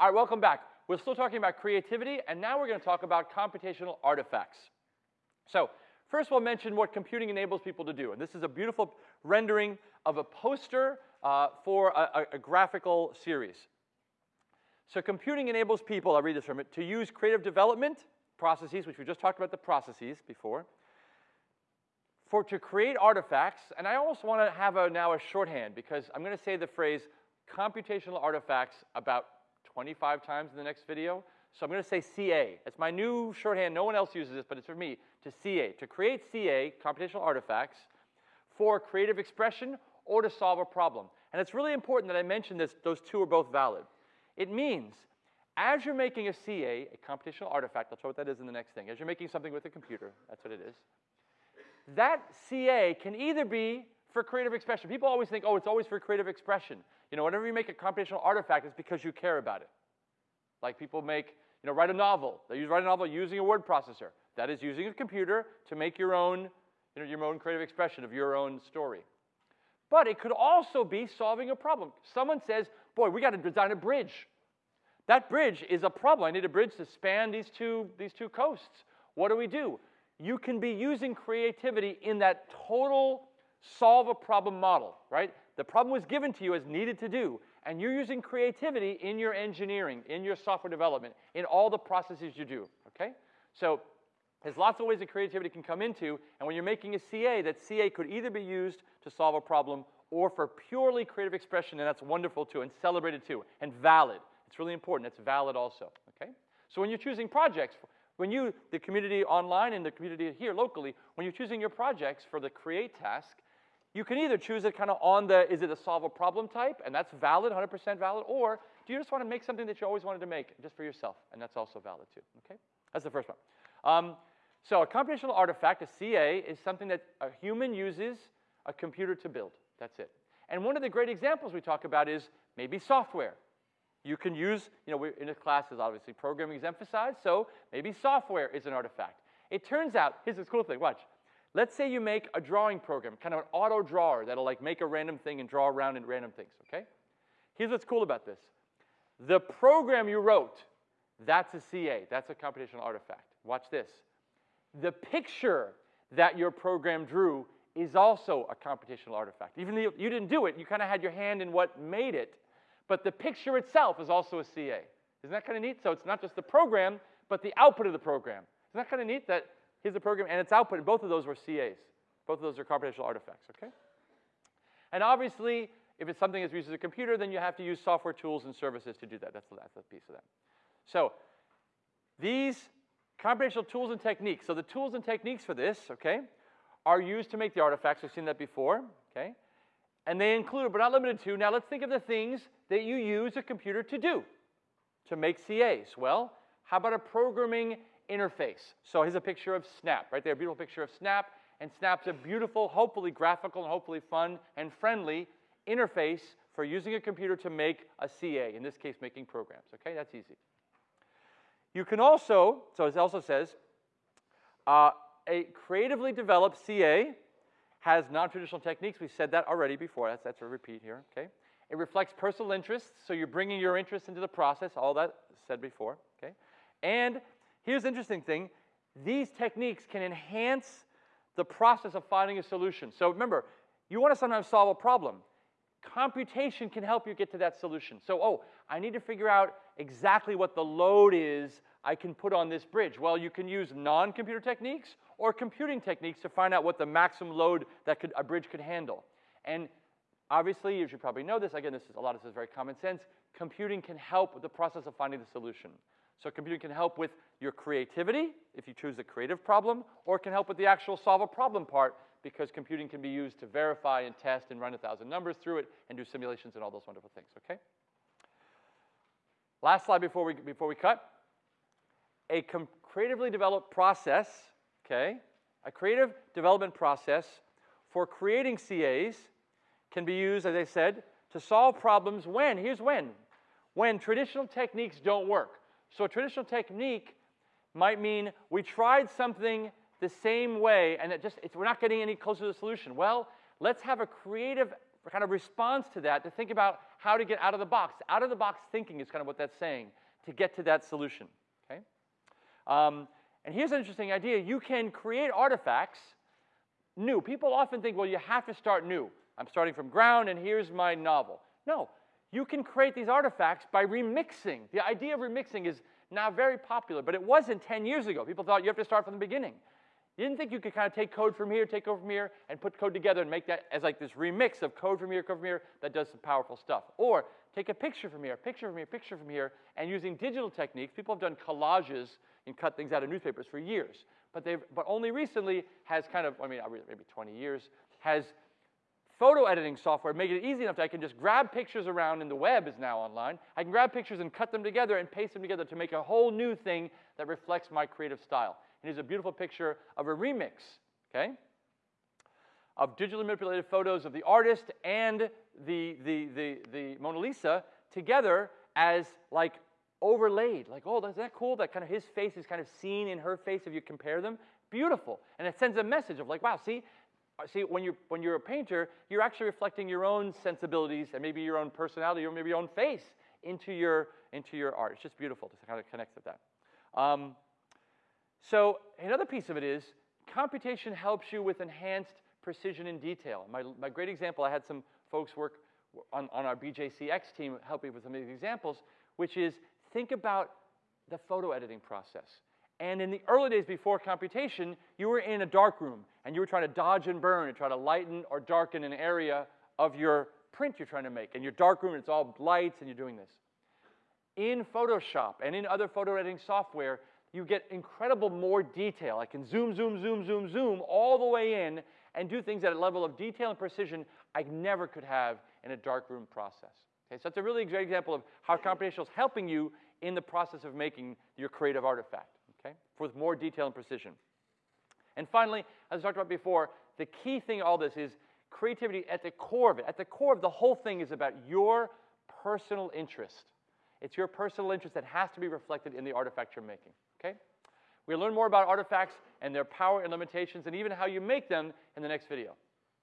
All right, welcome back. We're still talking about creativity, and now we're going to talk about computational artifacts. So first we'll mention what computing enables people to do. And this is a beautiful rendering of a poster uh, for a, a, a graphical series. So computing enables people, I'll read this from it, to use creative development processes, which we just talked about the processes before, for to create artifacts, and I almost want to have a, now a shorthand because I'm going to say the phrase computational artifacts about 25 times in the next video. So I'm going to say CA. It's my new shorthand. No one else uses this, but it's for me to CA, to create CA, computational artifacts, for creative expression or to solve a problem. And it's really important that I mention this, those two are both valid. It means as you're making a CA, a computational artifact, I'll show what that is in the next thing. As you're making something with a computer, that's what it is. That CA can either be for creative expression. People always think, oh, it's always for creative expression. You know, whenever you make a computational artifact, it's because you care about it. Like people make, you know, write a novel. They write a novel using a word processor. That is using a computer to make your own, you know, your own creative expression of your own story. But it could also be solving a problem. Someone says, boy, we got to design a bridge. That bridge is a problem. I need a bridge to span these two, these two coasts. What do we do? You can be using creativity in that total solve a problem model, right? The problem was given to you as needed to do, and you're using creativity in your engineering, in your software development, in all the processes you do, okay? So there's lots of ways that creativity can come into, and when you're making a CA, that CA could either be used to solve a problem or for purely creative expression, and that's wonderful too, and celebrated too, and valid. It's really important, it's valid also, okay? So when you're choosing projects, when you, the community online and the community here locally, when you're choosing your projects for the create task, you can either choose it kind of on the, is it a solve a problem type, and that's valid, 100% valid, or do you just want to make something that you always wanted to make just for yourself, and that's also valid too, okay? That's the first one. Um, so a computational artifact, a CA, is something that a human uses a computer to build. That's it. And one of the great examples we talk about is maybe software. You can use, you know, we're in a class is obviously programming is emphasized, so maybe software is an artifact. It turns out, here's this cool thing, watch. Let's say you make a drawing program, kind of an auto drawer that'll like make a random thing and draw around in random things, okay? Here's what's cool about this. The program you wrote, that's a CA, that's a computational artifact. Watch this. The picture that your program drew is also a computational artifact. Even though you didn't do it, you kind of had your hand in what made it, but the picture itself is also a CA. Isn't that kind of neat? So it's not just the program, but the output of the program. Isn't that kind of neat that Here's the program and its output, and both of those were CAs. Both of those are computational artifacts, okay? And obviously, if it's something that uses a computer, then you have to use software tools and services to do that. That's, that's a piece of that. So these computational tools and techniques, so the tools and techniques for this, okay, are used to make the artifacts. We've seen that before, okay? And they include, but not limited to, now let's think of the things that you use a computer to do, to make CAs. Well, how about a programming interface. So here's a picture of Snap, right there, a beautiful picture of Snap. And Snap's a beautiful, hopefully graphical and hopefully fun and friendly interface for using a computer to make a CA, in this case, making programs. Okay, that's easy. You can also, so it also says, uh, a creatively developed CA has non-traditional techniques. We said that already before. That's, that's a repeat here, okay? It reflects personal interests, so you're bringing your interests into the process, all that said before, okay? And Here's the interesting thing. These techniques can enhance the process of finding a solution. So remember, you want to sometimes solve a problem. Computation can help you get to that solution. So, oh, I need to figure out exactly what the load is I can put on this bridge. Well, you can use non-computer techniques or computing techniques to find out what the maximum load that could, a bridge could handle. And obviously, you should probably know this, again, this is, a lot of this is very common sense, computing can help with the process of finding the solution. So computing can help with your creativity, if you choose a creative problem, or it can help with the actual solve a problem part, because computing can be used to verify and test and run a thousand numbers through it and do simulations and all those wonderful things, okay? Last slide before we, before we cut. A creatively developed process, okay, a creative development process for creating CAs can be used, as I said, to solve problems when, here's when, when traditional techniques don't work. So a traditional technique might mean we tried something the same way and it just we're not getting any closer to the solution. Well, let's have a creative kind of response to that to think about how to get out of the box. Out of the box thinking is kind of what that's saying to get to that solution. Okay? Um, and here's an interesting idea. You can create artifacts new. People often think, well, you have to start new. I'm starting from ground, and here's my novel. No, you can create these artifacts by remixing. The idea of remixing is now very popular, but it wasn't 10 years ago. People thought you have to start from the beginning. You didn't think you could kind of take code from here, take code from here, and put code together and make that as like this remix of code from here, code from here that does some powerful stuff. Or take a picture from here, picture from here, picture from here, and using digital techniques, people have done collages and cut things out of newspapers for years. But they've, but only recently has kind of, I mean, maybe 20 years, has photo editing software make it easy enough that I can just grab pictures around, and the web is now online. I can grab pictures and cut them together and paste them together to make a whole new thing that reflects my creative style. And here's a beautiful picture of a remix, okay? Of digitally manipulated photos of the artist and the, the, the, the Mona Lisa together as like overlaid. Like, oh, isn't that cool? That kind of his face is kind of seen in her face if you compare them. Beautiful. And it sends a message of like, wow, see, see, when you're, when you're a painter, you're actually reflecting your own sensibilities and maybe your own personality or maybe your own face into your, into your art. It's just beautiful to kind of connect with that. Um, so another piece of it is computation helps you with enhanced precision and detail. My, my great example, I had some folks work on, on our BJCX team helping with some of these examples, which is think about the photo editing process. And in the early days before computation, you were in a dark room and you were trying to dodge and burn and try to lighten or darken an area of your print you're trying to make. And your dark room, it's all lights and you're doing this. In Photoshop and in other photo editing software, you get incredible more detail. I can zoom, zoom, zoom, zoom, zoom all the way in and do things at a level of detail and precision I never could have in a darkroom process. Okay, so that's a really great example of how computational is helping you in the process of making your creative artifact, okay, with more detail and precision. And finally, as I talked about before, the key thing all this is creativity at the core of it. At the core of the whole thing is about your personal interest. It's your personal interest that has to be reflected in the artifact you're making, okay? We'll learn more about artifacts and their power and limitations and even how you make them in the next video.